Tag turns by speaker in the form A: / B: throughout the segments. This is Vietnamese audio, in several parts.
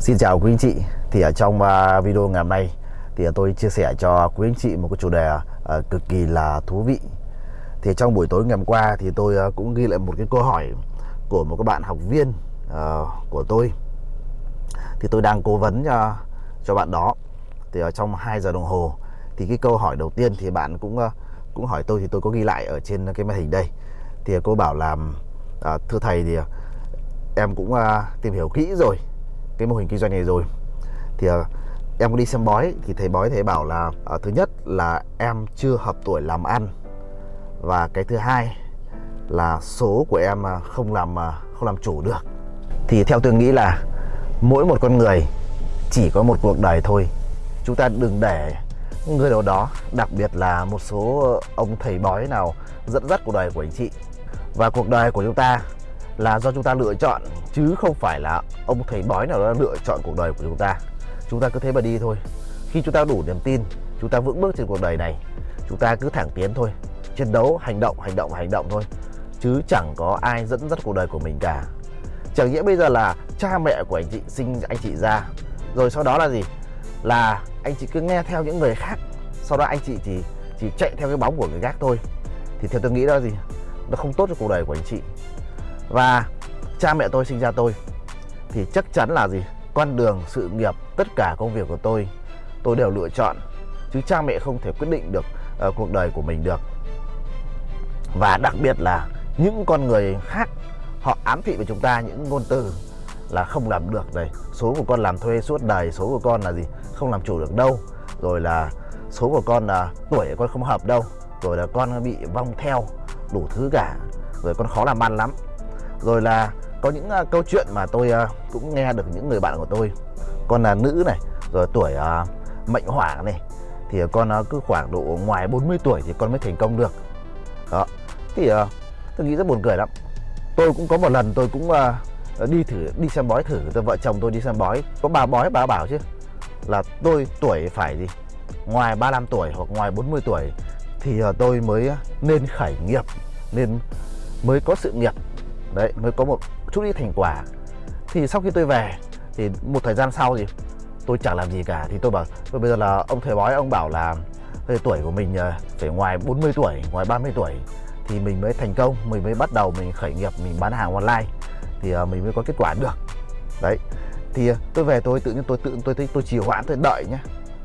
A: Xin chào quý anh chị. Thì ở trong à, video ngày hôm nay Thì à, tôi chia sẻ cho quý anh chị một cái chủ đề à, cực kỳ là thú vị. Thì trong buổi tối ngày hôm qua Thì tôi cũng ghi lại một cái câu hỏi Của một các bạn học viên của tôi. Thì tôi đang cố vấn cho, cho bạn đó. Thì ở trong 2 giờ đồng hồ Thì cái câu hỏi đầu tiên thì bạn cũng cũng hỏi tôi Thì tôi có ghi lại ở trên cái màn hình đây. Thì cô bảo là uh, Thưa thầy thì em cũng tìm hiểu kỹ rồi cái mô hình kinh doanh này rồi. Thì uh, em đi xem bói thì thầy bói thầy bảo là uh, thứ nhất là em chưa hợp tuổi làm ăn và cái thứ hai là số của em ờ, không làm không làm chủ được. Thì theo tôi nghĩ là mỗi một con người chỉ có một cuộc đời thôi. Chúng ta đừng để người nào đó đặc biệt là một số ông thầy bói nào dẫn dắt cuộc đời của anh chị. Và cuộc đời của chúng ta là do chúng ta lựa chọn, chứ không phải là ông thầy bói nào đó lựa chọn cuộc đời của chúng ta. Chúng ta cứ thế mà đi thôi. Khi chúng ta đủ niềm tin, chúng ta vững bước trên cuộc đời này, chúng ta cứ thẳng tiến thôi. Chiến đấu, hành động hành động hành động thôi. Chứ chẳng có ai dẫn dắt cuộc đời của mình cả. Chẳng nghĩa bây giờ là cha mẹ của anh chị sinh anh chị ra, rồi sau đó là gì? Là anh chị cứ nghe theo những người khác, sau đó anh chị chỉ chỉ chạy theo cái bóng của người khác thôi. Thì theo tôi nghĩ đó gì? Nó không tốt cho cuộc đời của anh chị và cha mẹ tôi sinh ra tôi thì chắc chắn là gì? Con đường sự nghiệp tất cả công việc của tôi tôi đều lựa chọn. Chứ cha mẹ không thể quyết định được uh, cuộc đời của mình được. Và đặc biệt là những con người khác họ ám thị với chúng ta những ngôn từ là không làm được đây số của con làm thuê suốt đời số của con là gì? Không làm chủ được đâu. Rồi là số của con là tuổi của con không hợp đâu. Rồi là con bị vong theo đủ thứ cả. Rồi con khó làm ăn lắm rồi là có những uh, câu chuyện mà tôi uh, cũng nghe được những người bạn của tôi. Con là nữ này rồi tuổi à, uh, mệnh hỏa này thì con uh, cứ khoảng độ ngoài 40 tuổi thì con mới thành công được. Đó thì uh, tôi nghĩ rất buồn cười lắm. Tôi cũng có một lần tôi cũng uh, đi thử đi xem bói thử tôi vợ chồng tôi đi xem bói. Có bà bói bà bảo chứ là tôi tuổi phải gì? Ngoài 35 tuổi hoặc ngoài 40 tuổi thì uh, tôi mới nên khởi nghiệp nên mới có sự nghiệp đấy, mới có một chút ít thành quả. Thì sau khi tôi về, thì một thời gian sau thì tôi chẳng làm gì cả. Thì tôi bảo tôi bây giờ là ông thầy bói ông bảo là tuổi của mình ờ, phải ngoài 40 tuổi, ngoài 30 tuổi thì mình mới thành công, mình mới bắt đầu mình khởi nghiệp, mình bán hàng online thì ờ, mình mới có kết quả được. Đấy. Thì ờ, tôi về tôi tự nhiên tôi tự, tôi thấy tôi trì hoãn, tôi đợi nhé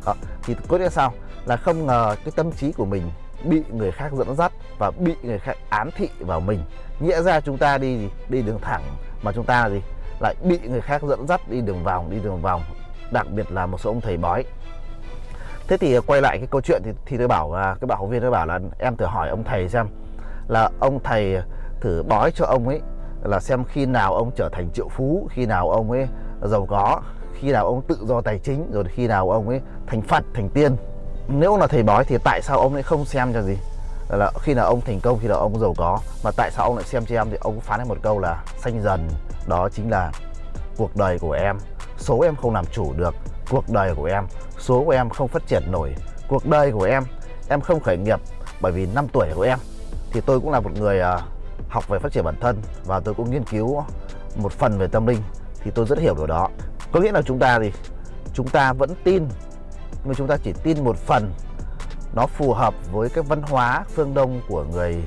A: đó. thì có nghĩa sao? Là không ngờ cái tâm trí của mình bị người khác dẫn dắt và bị người khác ám thị vào mình. Nghĩa ra chúng ta đi gì đi đường thẳng mà chúng ta gì? Lại bị người khác dẫn dắt đi đường vòng đi đường vòng. Đặc biệt là một số ông thầy bói. Thế thì quay lại cái câu chuyện thì, thì tôi bảo là cái bạn học viên tôi bảo là em thử hỏi ông thầy xem là ông thầy thử bói cho ông ấy là xem khi nào ông trở thành triệu phú khi nào ông ấy giàu có khi nào ông tự do tài chính rồi khi nào ông ấy thành phật thành tiên nếu là thầy bói thì tại sao ông lại không xem cho gì? Là khi nào ông thành công khi nào ông giàu có. Mà tại sao ông lại xem cho em thì ông phán em một câu là xanh dần đó chính là cuộc đời của em. Số em không làm chủ được cuộc đời của em. Số của em không phát triển nổi cuộc đời của em. Em không khởi nghiệp bởi vì năm tuổi của em. Thì tôi cũng là một người uh, học về phát triển bản thân và tôi cũng nghiên cứu một phần về tâm linh. Thì tôi rất hiểu điều đó. Có nghĩa là chúng ta thì chúng ta vẫn tin nhưng chúng ta chỉ tin một phần. Nó phù hợp với cái văn hóa phương Đông của người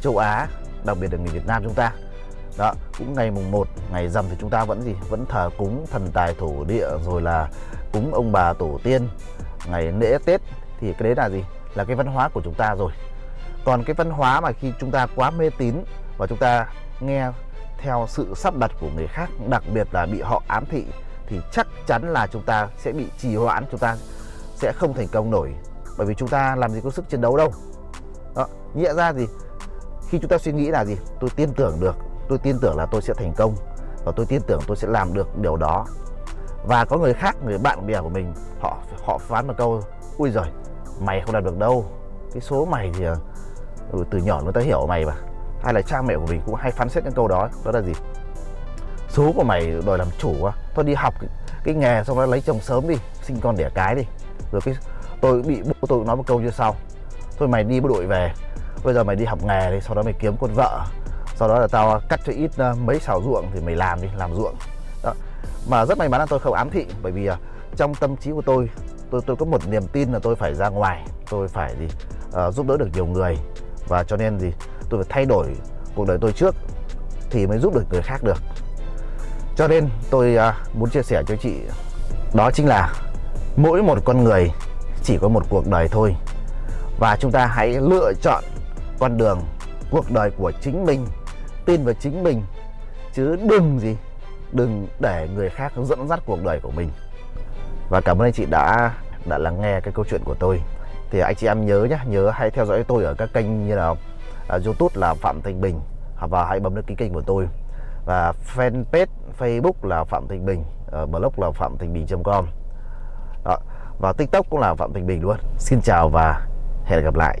A: châu Á, đặc biệt là người Việt Nam chúng ta. Đó, cũng ngày mùng 1 ngày rằm thì chúng ta vẫn gì? Vẫn thờ cúng thần tài thổ địa, rồi là cúng ông bà tổ tiên. Ngày lễ Tết thì cái đấy là gì? Là cái văn hóa của chúng ta rồi. Còn cái văn hóa mà khi chúng ta quá mê tín và chúng ta nghe theo sự sắp đặt của người khác, đặc biệt là bị họ ám thị, thì chắc chắn là chúng ta sẽ bị trì hoãn, chúng ta sẽ không thành công nổi. Bởi vì chúng ta làm gì có sức chiến đấu đâu. Đó nghĩa ra gì khi chúng ta suy nghĩ là gì? Tôi tin tưởng được tôi tin tưởng là tôi sẽ thành công và tôi tin tưởng tôi sẽ làm được điều đó. Và có người khác người bạn bè của mình họ họ phán một câu ui rồi mày không làm được đâu. Cái số mày thì ờ, ừ, từ nhỏ người ta hiểu mày mà. Hay là cha mẹ của mình cũng hay phán xét những câu đó đó là gì? Số của mày đòi làm chủ quá thôi đi học cái, cái nghề xong đó lấy chồng sớm đi sinh con đẻ cái đi. Rồi cái tôi bị bố tôi nói một câu như sau. Thôi mày đi bộ đội về bây giờ mày đi học nghề đi sau đó mày kiếm con vợ. Sau đó là tao cắt cho ít ờ, mấy xào ruộng thì mày làm đi làm ruộng. Đó. Mà rất may mắn là tôi không ám thị bởi vì ờ, trong tâm trí của tôi tôi tôi có một niềm tin là tôi phải ra ngoài tôi phải gì uh, ờ, giúp đỡ được nhiều người. Và cho nên gì tôi phải thay đổi cuộc đời tôi trước thì mới giúp được người khác được. Cho nên tôi uh, muốn chia sẻ cho chị đó chính là mỗi một con người chỉ có một cuộc đời thôi. Và chúng ta hãy lựa chọn con đường cuộc đời của chính mình tin vào chính mình. Chứ đừng gì đừng để người khác dẫn dắt cuộc đời của mình. Và cảm ơn anh chị đã đã lắng nghe cái câu chuyện của tôi. Thì anh chị em nhớ nhé nhớ hãy theo dõi tôi ở các kênh như là uh, youtube là phạm thành bình à, và hãy bấm đăng ký kênh của tôi. Và fanpage facebook là phạm thành bình uh, blog là phạm thành bình com đó. và tiktok cũng là phạm thành bình luôn xin chào và hẹn gặp lại